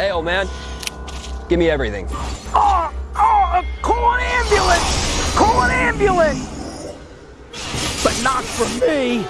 Hey, old man, give me everything. Oh, oh, call an ambulance! Call an ambulance! But not for me!